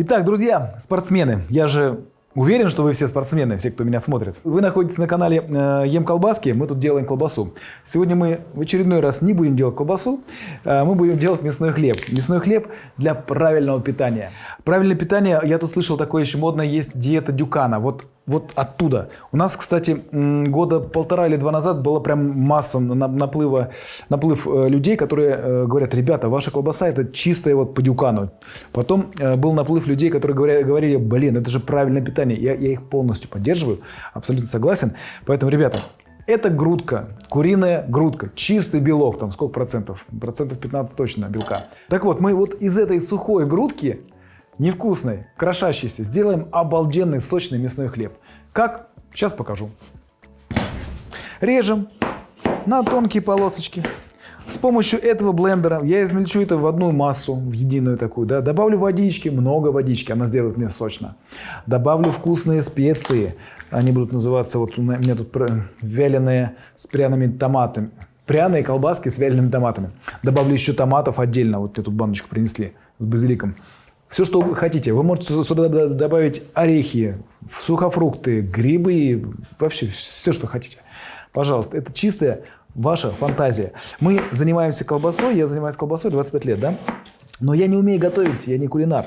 Итак, друзья, спортсмены, я же Уверен, что вы все спортсмены, все, кто меня смотрит. Вы находитесь на канале э, Ем колбаски, мы тут делаем колбасу. Сегодня мы в очередной раз не будем делать колбасу, э, мы будем делать мясной хлеб. Мясной хлеб для правильного питания. Правильное питание, я тут слышал такое еще модное, есть диета Дюкана. Вот вот оттуда. У нас, кстати, года полтора или два назад была прям масса наплыва, наплыв э, людей, которые э, говорят, ребята, ваша колбаса это чистая вот по дюкану. Потом э, был наплыв людей, которые говорили блин, это же правильное питание. Я, я их полностью поддерживаю, абсолютно согласен. Поэтому, ребята, это грудка, куриная грудка, чистый белок, там сколько процентов? Процентов 15 точно белка. Так вот, мы вот из этой сухой грудки невкусной, крошащейся, сделаем обалденный сочный мясной хлеб. Как? Сейчас покажу. Режем на тонкие полосочки. С помощью этого блендера я измельчу это в одну массу, в единую такую. Да? Добавлю водички, много водички, она сделает мне сочно. Добавлю вкусные специи. Они будут называться, вот у меня тут вяленые с пряными томатами. Пряные колбаски с вялеными томатами. Добавлю еще томатов отдельно. Вот мне тут баночку принесли с базиликом. Все, что вы хотите. Вы можете сюда добавить орехи, сухофрукты, грибы, вообще все, что хотите. Пожалуйста, это чистая ваша фантазия. Мы занимаемся колбасой, я занимаюсь колбасой 25 лет, да? Но я не умею готовить, я не кулинар.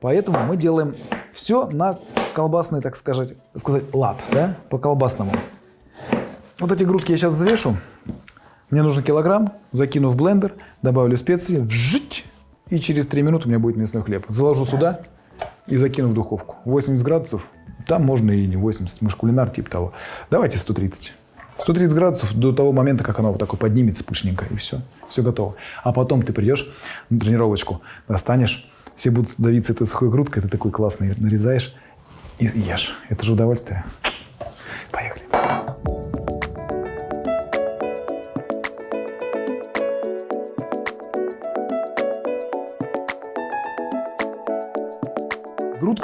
Поэтому мы делаем все на колбасный, так сказать, сказать лад, да, по колбасному. Вот эти грудки я сейчас взвешу. Мне нужен килограмм, закину в блендер, добавлю специи, вжить, и через 3 минуты у меня будет мясной хлеб. Заложу сюда и закину в духовку. 80 градусов. Там можно и не 80. Мы же кулинар типа того. Давайте 130. 130 градусов до того момента, как оно вот такое поднимется пышненько, и все. Все готово. А потом ты придешь на тренировочку, достанешь, все будут давиться этой сухой грудкой, ты такой классный нарезаешь и ешь. Это же удовольствие.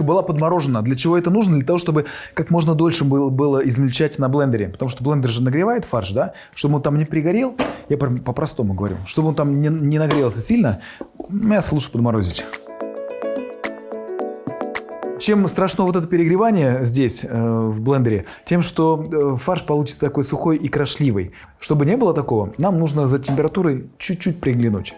Грудка была подморожена. Для чего это нужно? Для того, чтобы как можно дольше было, было измельчать на блендере. Потому что блендер же нагревает фарш, да? Чтобы он там не пригорел, я по-простому говорю, чтобы он там не, не нагрелся сильно, мясо лучше подморозить. Чем страшно вот это перегревание здесь, э, в блендере? Тем, что э, фарш получится такой сухой и крошливый. Чтобы не было такого, нам нужно за температурой чуть-чуть приглянуть.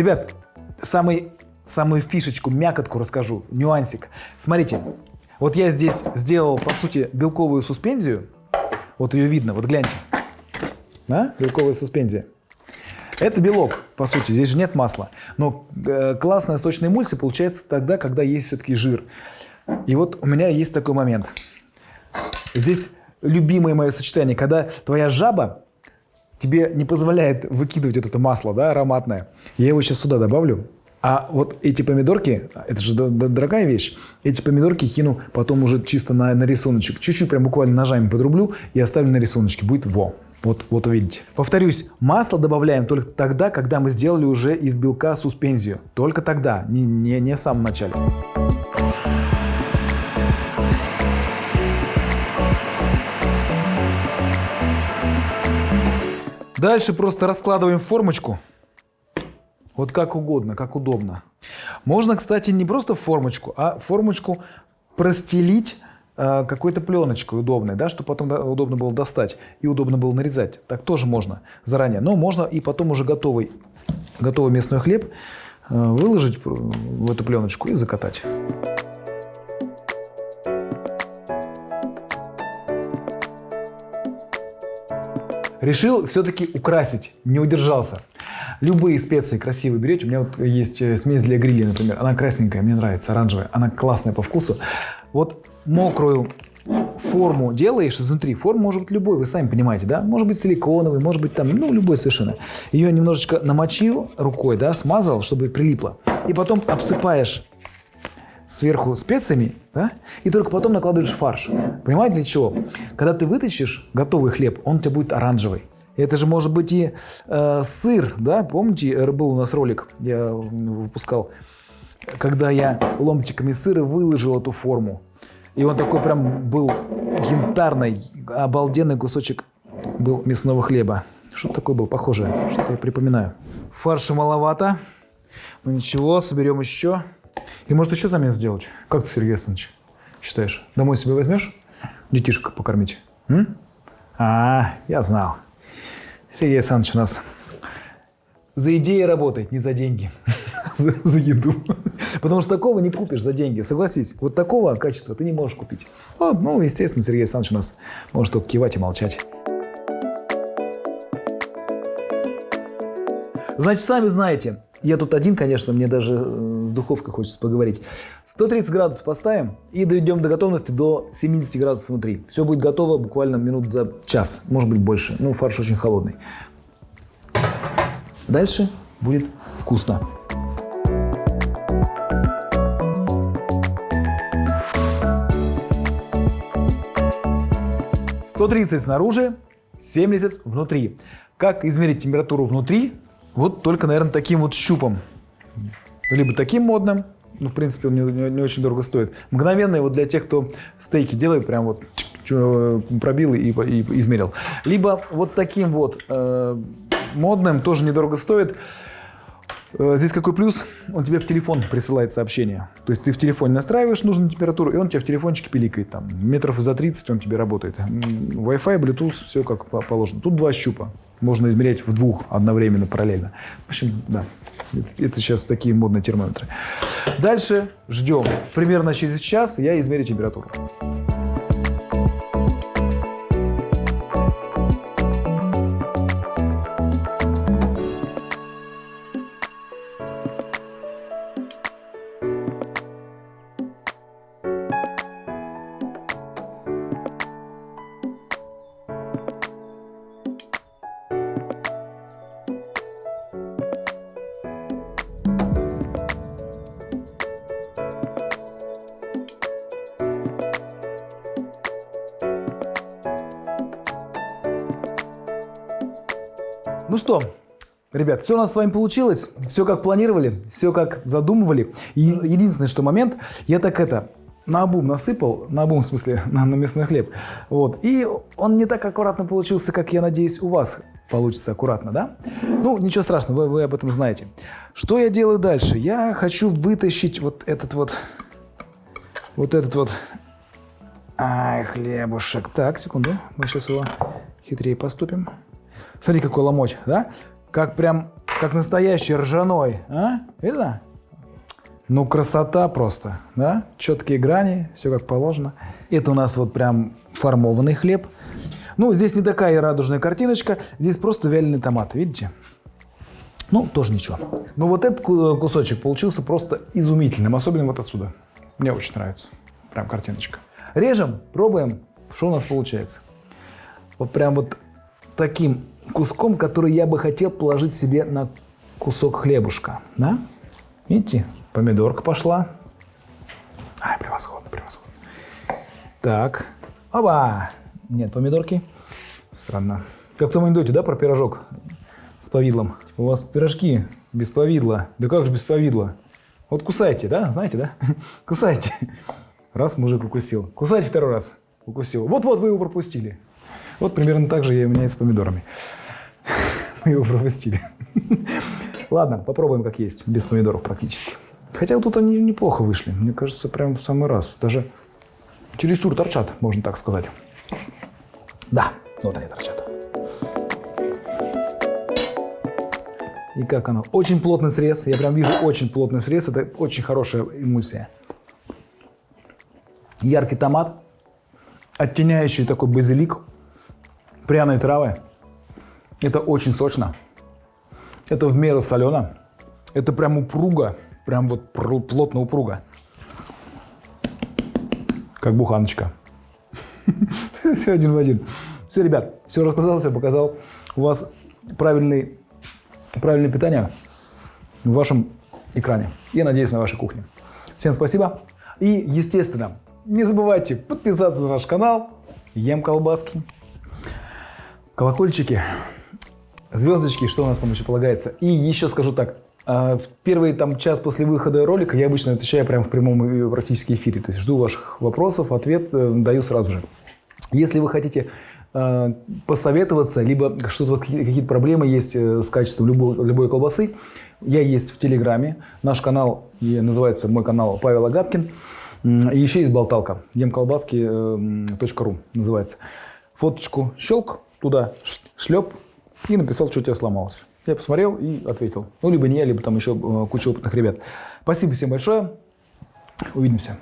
Ребят, самый, самую фишечку, мякотку расскажу, нюансик. Смотрите, вот я здесь сделал, по сути, белковую суспензию. Вот ее видно, вот гляньте. Да? Белковая суспензия. Это белок, по сути, здесь же нет масла. Но э, классная сочная эмульсия получается тогда, когда есть все-таки жир. И вот у меня есть такой момент. Здесь любимое мое сочетание, когда твоя жаба тебе не позволяет выкидывать вот это масло, да, ароматное. Я его сейчас сюда добавлю. А вот эти помидорки, это же дорогая вещь, эти помидорки кину потом уже чисто на, на рисуночек. Чуть-чуть прям буквально ножами подрублю и оставлю на рисуночке. Будет во. Вот, вот увидите. Повторюсь, масло добавляем только тогда, когда мы сделали уже из белка суспензию. Только тогда, не, не, не в самом начале. Дальше просто раскладываем формочку. Вот как угодно, как удобно. Можно, кстати, не просто формочку, а формочку простелить э, какой-то пленочкой удобной, да, чтобы потом удобно было достать и удобно было нарезать. Так тоже можно заранее. Но можно и потом уже готовый, готовый мясной хлеб э, выложить в эту пленочку и закатать. Решил все-таки украсить, не удержался. Любые специи красивые берете. У меня вот есть э, смесь для гриля, например. Она красненькая, мне нравится, оранжевая. Она классная по вкусу. Вот мокрую форму делаешь изнутри. Форма может быть любой, вы сами понимаете, да? Может быть силиконовый, может быть там, ну, любой совершенно. Ее немножечко намочил рукой, да, смазал, чтобы прилипло. И потом обсыпаешь сверху специями, да, и только потом накладываешь фарш. Понимаете для чего? Когда ты вытащишь готовый хлеб, он у тебя будет оранжевый. Это же может быть и э, сыр, да, помните, был у нас ролик, я выпускал, когда я ломтиками сыра выложил эту форму. И он такой прям был янтарный, обалденный кусочек был мясного хлеба. Что такое был похожее? Что-то я припоминаю. Фарша маловато. Ну ничего, соберем еще. И может еще замес сделать? Как ты, Сергей Александрович, считаешь? Домой себе возьмешь? Детишек покормить? М? А, я знал. Сергей Александрович у нас за идеи работает, не за деньги. за, за еду. Потому что такого не купишь за деньги, согласись. Вот такого качества ты не можешь купить. Вот, ну, естественно, Сергей Александрович у нас может только кивать и молчать. Значит, сами знаете, я тут один, конечно, мне даже э, с духовкой хочется поговорить. 130 градусов поставим и доведем до готовности до 70 градусов внутри. Все будет готово буквально минут за час, может быть больше. Ну, фарш очень холодный. Дальше будет вкусно. 130 снаружи, 70 внутри. Как измерить температуру внутри? Вот только, наверное, таким вот щупом. Либо таким модным, ну, в принципе, он не, не, не очень дорого стоит. Мгновенный вот для тех, кто стейки делает, прям вот пробил и, и, и измерил. Либо вот таким вот э, модным, тоже недорого стоит. Э, здесь какой плюс? Он тебе в телефон присылает сообщение. То есть ты в телефоне настраиваешь нужную температуру, и он тебе в телефончике пиликает. Там, метров за 30 он тебе работает. Wi-Fi, Bluetooth, все как положено. Тут два щупа. Можно измерять в двух одновременно, параллельно. В общем, да, это, это сейчас такие модные термометры. Дальше ждем. Примерно через час я измерю температуру. Ну что, ребят, все у нас с вами получилось, все как планировали, все как задумывали. И единственный, что момент, я так это, на обум насыпал, на обум в смысле, на, на мясной хлеб. Вот. И он не так аккуратно получился, как я надеюсь у вас получится аккуратно, да? Ну, ничего страшного, вы, вы об этом знаете. Что я делаю дальше? Я хочу вытащить вот этот вот, вот этот вот, ай, хлебушек. Так, секунду, мы сейчас его хитрее поступим. Смотри, какой ломоть, да? Как прям, как настоящий ржаной, а? Видно? Ну, красота просто, да? Четкие грани, все как положено. Это у нас вот прям формованный хлеб. Ну, здесь не такая радужная картиночка, здесь просто вяленый томат, видите? Ну, тоже ничего. Но вот этот кусочек получился просто изумительным, особенно вот отсюда. Мне очень нравится. Прям картиночка. Режем, пробуем, что у нас получается. Вот прям вот таким куском, который я бы хотел положить себе на кусок хлебушка. Да? Видите, помидорка пошла. Ай, превосходно, превосходно. Так, оба! Нет помидорки. Странно. Как в том анекдоте, да, про пирожок с повидлом? У вас пирожки без повидла. Да как же без повидла? Вот кусайте, да? Знаете, да? Кусайте. Раз мужик укусил. Кусайте второй раз. Укусил. Вот-вот вы его пропустили. Вот примерно так же у меня и с помидорами. Мы его пропустили. Ладно, попробуем как есть, без помидоров практически. Хотя тут они неплохо вышли. Мне кажется, прям в самый раз. Даже чересчур торчат, можно так сказать. Да, вот они торчат. И как оно? Очень плотный срез. Я прям вижу очень плотный срез. Это очень хорошая эмульсия. Яркий томат, оттеняющий такой базилик, пряные травы. Это очень сочно. Это в меру солено. Это прям упруго. Прям вот плотно упруго. Как буханочка. Все один в один. Все, ребят, все рассказал, все показал. У вас правильный, правильное питание в вашем экране. Я надеюсь, на вашей кухне. Всем спасибо. И, естественно, не забывайте подписаться на наш канал. Ем колбаски. Колокольчики. Звездочки, что у нас там еще полагается. И еще скажу так. а, В первый там час после выхода ролика я обычно отвечаю прямо в прямом практически эфире. То есть жду ваших вопросов, ответ э, даю сразу же. Если вы хотите э, посоветоваться, либо что-то какие-то проблемы есть э, с качеством любой, любой колбасы, я есть в Телеграме. Наш канал называется мой канал Павел Агапкин. И еще есть болталка. емколбаски.ру называется. Фоточку щелк, туда шлеп и написал, что у тебя сломалось. Я посмотрел и ответил. Ну, либо не я, либо там еще э, куча опытных ребят. Спасибо всем большое. Увидимся.